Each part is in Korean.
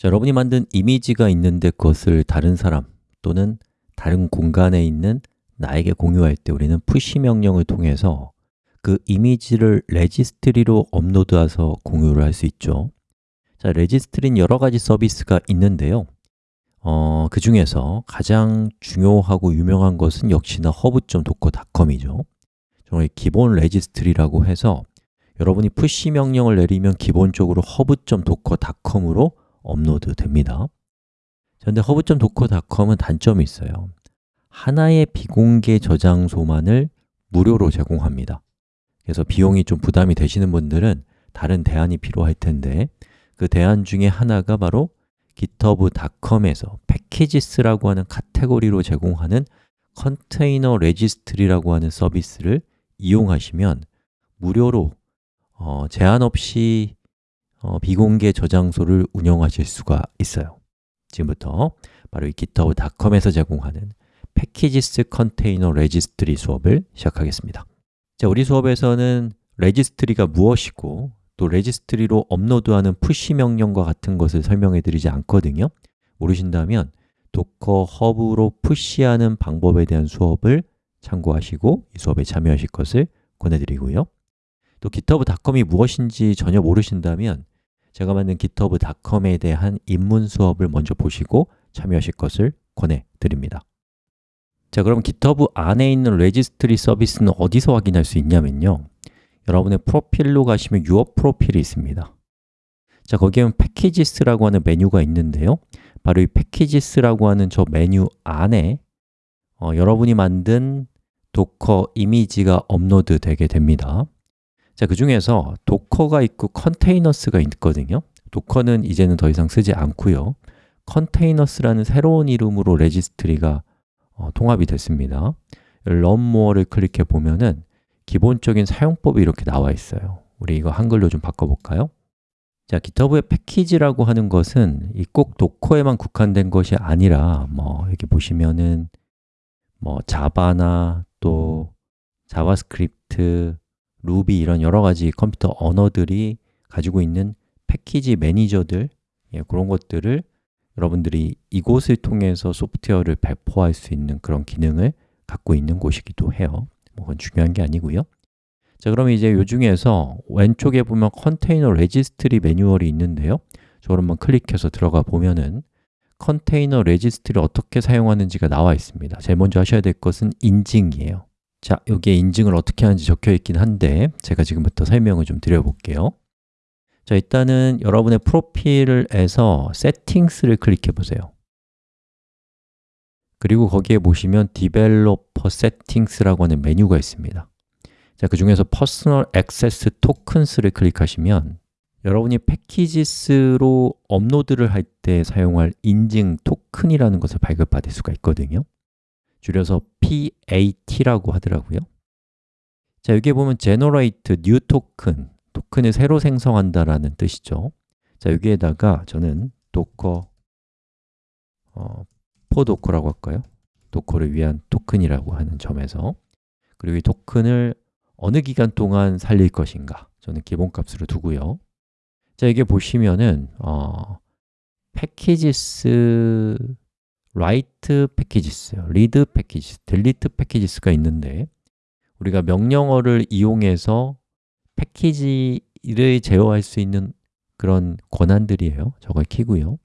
자, 여러분이 만든 이미지가 있는데 그것을 다른 사람 또는 다른 공간에 있는 나에게 공유할 때 우리는 push 명령을 통해서 그 이미지를 registry로 업로드해서 공유를 할 수 있죠. 자, registry는 여러 가지 서비스가 있는데요. 어, 그 중에서 가장 중요하고 유명한 것은 역시나 hub.docker.com이죠. 정말 기본 registry라고 해서 여러분이 push 명령을 내리면 기본적으로 hub.docker.com으로 업로드 됩니다. 그런데 hub.docker.com은 단점이 있어요. 하나의 비공개 저장소만을 무료로 제공합니다. 그래서 비용이 좀 부담이 되시는 분들은 다른 대안이 필요할 텐데 그 대안 중에 하나가 바로 github.com에서 packages라고 하는 카테고리로 제공하는 컨테이너 registry라고 하는 서비스를 이용하시면 무료로 어, 제한 없이 어, 비공개 저장소를 운영하실 수가 있어요. 지금부터 바로 이 github.com에서 제공하는 Packages 컨테이너 registry 수업을 시작하겠습니다. 자, 우리 수업에서는 registry가 무엇이고 또 registry로 업로드하는 푸시 명령과 같은 것을 설명해 드리지 않거든요. 모르신다면 Docker Hub로 push하는 방법에 대한 수업을 참고하시고 이 수업에 참여하실 것을 권해드리고요. 또 github.com이 무엇인지 전혀 모르신다면 제가 만든 github.com에 대한 입문 수업을 먼저 보시고 참여하실 것을 권해드립니다. 자, 그럼 GitHub 안에 있는 registry 서비스는 어디서 확인할 수 있냐면요. 여러분의 프로필로 가시면 Your 프로필이 있습니다. 자, 거기에 Packages라고 하는 메뉴가 있는데요. 바로 이 Packages라고 하는 저 메뉴 안에 어, 여러분이 만든 Docker 이미지가 업로드 되게 됩니다 자, 그 중에서 도커가 있고 Containers가 있거든요. Docker는 이제는 더 이상 쓰지 않고요. Containers라는 새로운 이름으로 registry가 어, 통합이 됐습니다. More를 클릭해 보면은 기본적인 사용법이 이렇게 나와 있어요. 우리 이거 한글로 좀 바꿔볼까요? 자, GitHub의 패키지라고 하는 것은 꼭 Docker에만 국한된 것이 아니라 뭐 여기 보시면은 뭐 Java나 또 JavaScript, Ruby 이런 여러 가지 컴퓨터 언어들이 가지고 있는 package manager들 예, 그런 것들을 여러분들이 이곳을 통해서 소프트웨어를 배포할 수 있는 그런 기능을 갖고 있는 곳이기도 해요. 뭐 그건 중요한 게 아니고요. 자, 그럼 이제 요 중에서 왼쪽에 보면 컨테이너 registry 매뉴얼이 있는데요. 저걸 한번 클릭해서 들어가 보면은 컨테이너 registry를 어떻게 사용하는지가 나와 있습니다. 제일 먼저 하셔야 될 것은 인증이에요 자, 여기에 인증을 어떻게 하는지 적혀 있긴 한데 제가 지금부터 설명을 좀 드려볼게요. 자, 일단은 여러분의 프로필에서 Settings를 클릭해 보세요. 그리고 거기에 보시면 Developer Settings라고 하는 메뉴가 있습니다. 자, 그 중에서 Personal Access Tokens를 클릭하시면 여러분이 Packages로 업로드를 할 때 사용할 인증 토큰이라는 것을 발급받을 수가 있거든요 줄여서 PAT라고 하더라고요. 자, 여기에 보면 Generate New Token 토큰을 새로 생성한다라는 뜻이죠. 자, 여기에다가 저는 Docker 어, for Docker라고 할까요? 도커를 위한 토큰이라고 하는 점에서. 그리고 이 토큰을 어느 기간 동안 살릴 것인가 저는 기본값으로 두고요. 자, 이게 보시면은 어, 패키지스 write 패키지스, read 패키지스, delete 패키지스가 있는데 우리가 명령어를 이용해서 패키지를 제어할 수 있는 그런 권한들이에요. 저걸 키고요.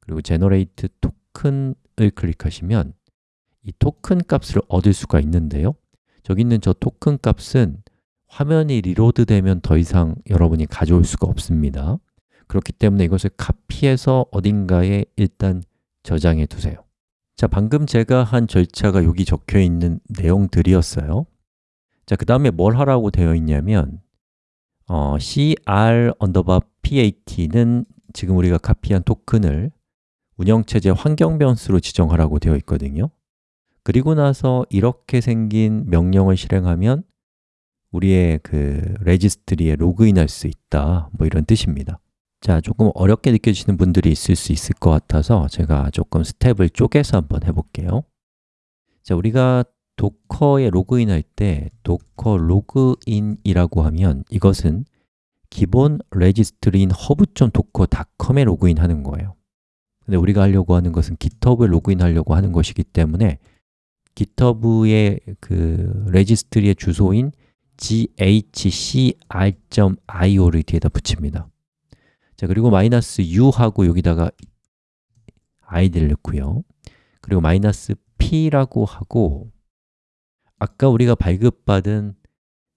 그리고 generate token을 클릭하시면 이 토큰 값을 얻을 수가 있는데요. 저기 있는 저 토큰 값은 화면이 reload 되면 더 이상 여러분이 가져올 수가 없습니다. 그렇기 때문에 이것을 카피해서 어딘가에 일단 저장해 두세요. 자, 방금 제가 한 절차가 여기 적혀 있는 내용들이었어요. 자, 그 다음에 뭘 하라고 되어 있냐면 어, cr pat는 지금 우리가 카피한 토큰을 운영체제 환경 변수로 지정하라고 되어 있거든요. 그리고 나서 이렇게 생긴 명령을 실행하면 우리의 그 registry에 로그인할 수 있다. 뭐 이런 뜻입니다 자, 조금 어렵게 느껴지시는 분들이 있을 수 있을 것 같아서 제가 조금 스텝을 쪼개서 한번 해볼게요. 자, 우리가 Docker에 로그인할 때 docker login이라고 하면 이것은 기본 registry인 hub.docker.com에 로그인하는 거예요. 근데 우리가 하려고 하는 것은 GitHub에 로그인하려고 하는 것이기 때문에 GitHub의 그 registry의 주소인 ghcr.io를 뒤에다 붙입니다 자 그리고 마이너스 u하고 여기다가 id를 넣고요. 그리고 마이너스 p라고 하고 아까 우리가 발급받은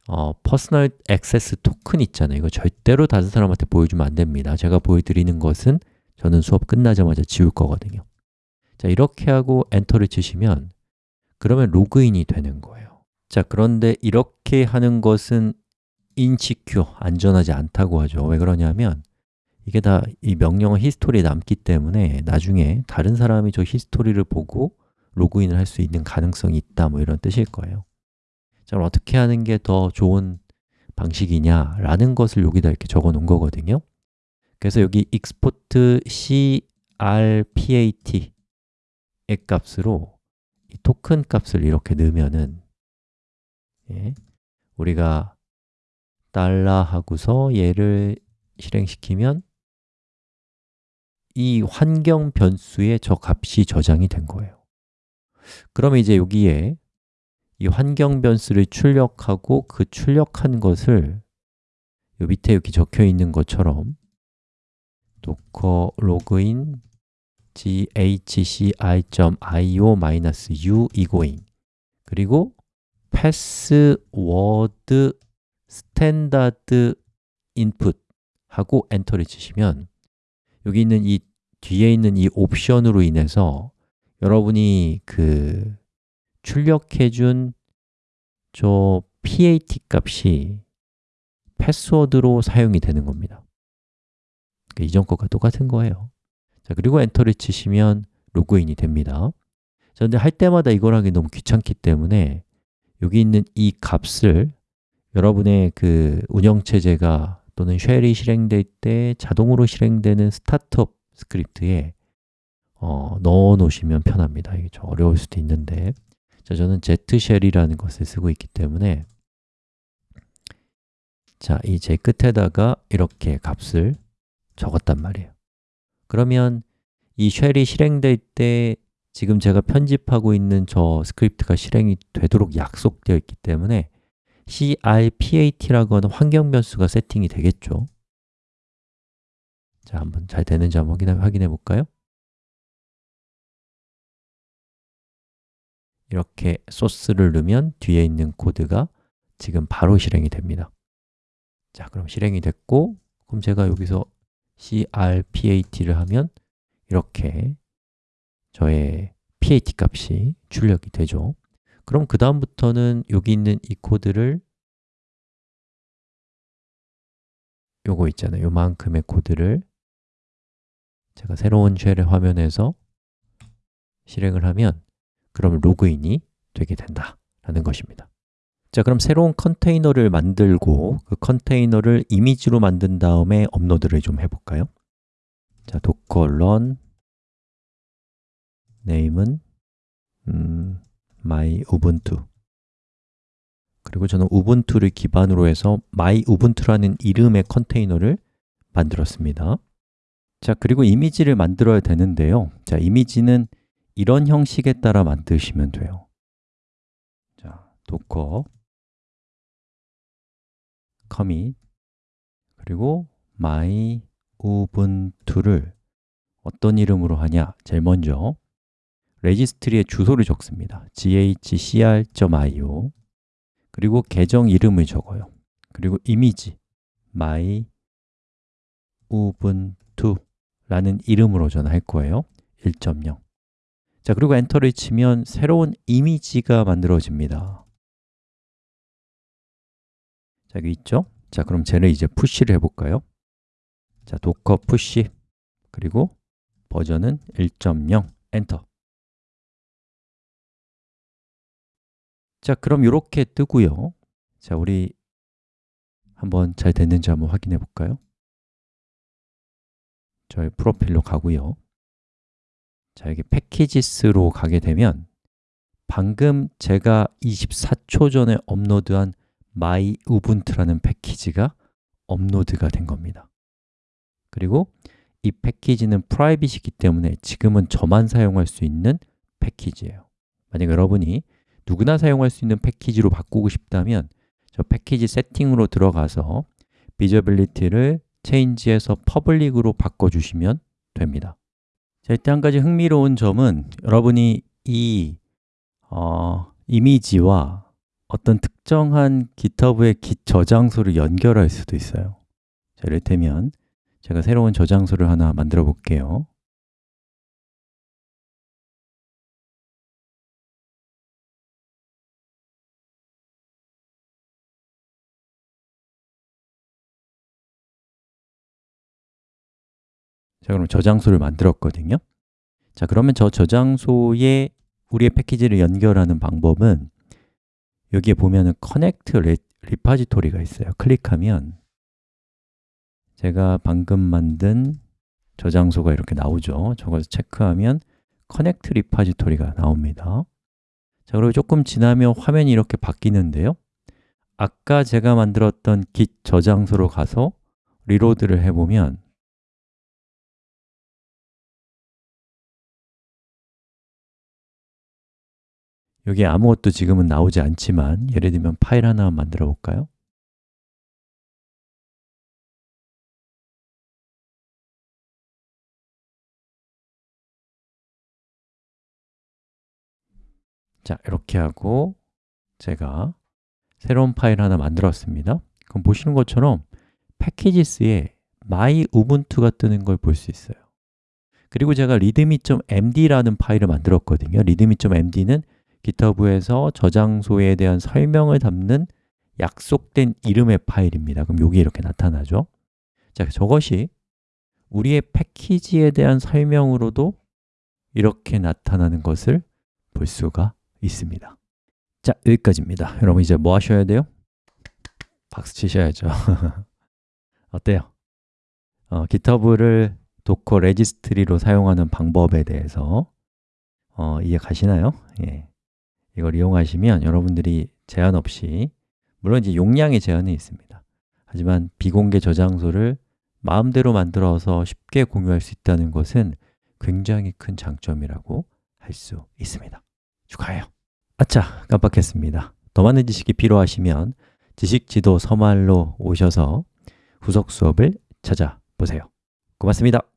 어, personal access token 있잖아요. 이거 절대로 다른 사람한테 보여주면 안 됩니다. 제가 보여드리는 것은 저는 수업 끝나자마자 지울 거거든요. 자 이렇게 하고 엔터를 치시면 그러면 로그인이 되는 거예요. 자 그런데 이렇게 하는 것은 insecure, 안전하지 않다고 하죠. 왜 그러냐면 이게 다 이 명령어 히스토리에 남기 때문에 나중에 다른 사람이 저 히스토리를 보고 로그인을 할 수 있는 가능성이 있다 뭐 이런 뜻일 거예요. 자, 그럼 어떻게 하는 게 더 좋은 방식이냐 라는 것을 여기다 이렇게 적어 놓은 거거든요. 그래서 여기 export crpat 의 값으로 이 토큰 값을 이렇게 넣으면은 예, 우리가 달러 하고서 얘를 실행시키면 이 환경 변수에 저 값이 저장이 된 거예요. 그러면 이제 여기에 이 환경 변수를 출력하고 그 출력한 것을 요 밑에 여기 적혀 있는 것처럼 docker login ghcr.io -u 이고잉. 그리고 password standard 인풋 하고 엔터를 치시면 여기 있는 이 뒤에 있는 이 옵션으로 인해서 여러분이 그 출력해 준 저 PAT 값이 패스워드로 사용이 되는 겁니다. 그러니까 이전 것과 똑같은 거예요. 자, 그리고 엔터를 치시면 로그인이 됩니다. 자, 근데 할 때마다 이걸 하기 너무 귀찮기 때문에 여기 있는 이 값을 여러분의 그 운영체제가 또는 shell이 실행될 때 자동으로 실행되는 startup script에 어, 넣어 놓으시면 편합니다. 이게 좀 어려울 수도 있는데. 자, 저는 zshell이라는 것을 쓰고 있기 때문에 자, 이 제 끝에다가 이렇게 값을 적었단 말이에요. 그러면 이 shell이 실행될 때 지금 제가 편집하고 있는 저 script가 실행이 되도록 약속되어 있기 때문에 crpat라고 하는 환경 변수가 세팅이 되겠죠. 자, 한번 잘 되는지 한번 확인해, 확인해 볼까요? 이렇게 소스를 넣으면 뒤에 있는 코드가 지금 바로 실행이 됩니다. 자, 그럼 실행이 됐고 그럼 제가 여기서 crpat를 하면 이렇게 저의 pat 값이 출력이 되죠 그럼 그 다음부터는 여기 있는 이 코드를 요거 있잖아요 요만큼의 코드를 제가 새로운 쉘의 화면에서 실행을 하면 그럼 로그인이 되게 된다 라는 것입니다 자, 그럼 새로운 컨테이너를 만들고 그 컨테이너를 이미지로 만든 다음에 업로드를 좀 해볼까요? 자, docker run name은 음, my ubuntu 그리고 저는 우분투를 기반으로 해서 my ubuntu라는 이름의 컨테이너를 만들었습니다. 자, 그리고 이미지를 만들어야 되는데요. 자, 이미지는 이런 형식에 따라 만드시면 돼요. 자, docker commit 그리고 my ubuntu를 어떤 이름으로 하냐? 제일 먼저 레지스트리의 주소를 적습니다. ghcr.io 그리고 계정 이름을 적어요. 그리고 이미지 my ubuntu라는 이름으로 전할 거예요. 1.0 자, 그리고 엔터를 치면 새로운 이미지가 만들어집니다. 자, 여기 있죠? 자, 그럼 쟤를 이제 push를 해볼까요? 자, docker push. 그리고 버전은 1.0 엔터 자, 그럼 이렇게 뜨고요. 자, 우리 한번 잘 됐는지 한번 확인해 볼까요? 저희 프로필로 가고요. 자, 여기 packages로 가게 되면 방금 제가 24초 전에 업로드한 my ubuntu라는 패키지가 업로드가 된 겁니다. 그리고 이 패키지는 private이기 때문에 지금은 저만 사용할 수 있는 패키지예요. 만약 여러분이 누구나 사용할 수 있는 패키지로 바꾸고 싶다면 저 패키지 세팅으로 들어가서 visibility를 change에서 public으로 바꿔주시면 됩니다. 자, 이때 한 가지 흥미로운 점은 여러분이 이 어, 이미지와 어떤 특정한 GitHub의 git 저장소를 연결할 수도 있어요. 자, 이를테면 제가 새로운 저장소를 하나 만들어 볼게요 자, 그럼 저장소를 만들었거든요. 자, 그러면 저 저장소에 우리의 패키지를 연결하는 방법은 여기에 보면은 Connect Repository가 있어요. 클릭하면 제가 방금 만든 저장소가 이렇게 나오죠. 저것을 체크하면 Connect Repository가 나옵니다. 자, 그리고 조금 지나면 화면이 이렇게 바뀌는데요. 아까 제가 만들었던 git 저장소로 가서 리로드를 해보면 여기에 아무것도 지금은 나오지 않지만 예를 들면 파일 하나 만들어 볼까요? 자, 이렇게 하고 제가 새로운 파일 하나 만들었습니다. 그럼 보시는 것처럼 패키지스에 my 우분투가 뜨는 걸 볼 수 있어요. 그리고 제가 readme.md라는 파일을 만들었거든요. readme.md는 GitHub에서 저장소에 대한 설명을 담는 약속된 이름의 파일입니다 그럼 여기 이렇게 나타나죠 자, 저것이 우리의 패키지에 대한 설명으로도 이렇게 나타나는 것을 볼 수가 있습니다 자, 여기까지입니다 여러분 이제 뭐 하셔야 돼요? 박수 치셔야죠 어때요? 어, GitHub를 Docker registry로 사용하는 방법에 대해서 어, 이해 가시나요? 예. 이걸 이용하시면 여러분들이 제한 없이 물론 이제 용량의 제한이 있습니다. 하지만 비공개 저장소를 마음대로 만들어서 쉽게 공유할 수 있다는 것은 굉장히 큰 장점이라고 할 수 있습니다. 축하해요. 아차, 깜빡했습니다. 더 많은 지식이 필요하시면 지식지도 서말로 오셔서 후속 수업을 찾아보세요. 고맙습니다